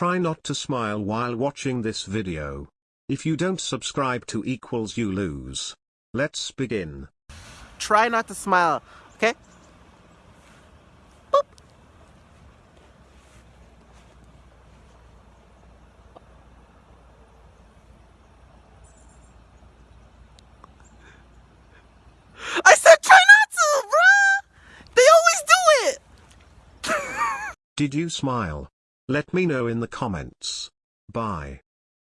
Try not to smile while watching this video. If you don't subscribe to equals you lose. Let's begin. Try not to smile, okay? Boop. I said try not to, bruh! They always do it! Did you smile? Let me know in the comments. Bye.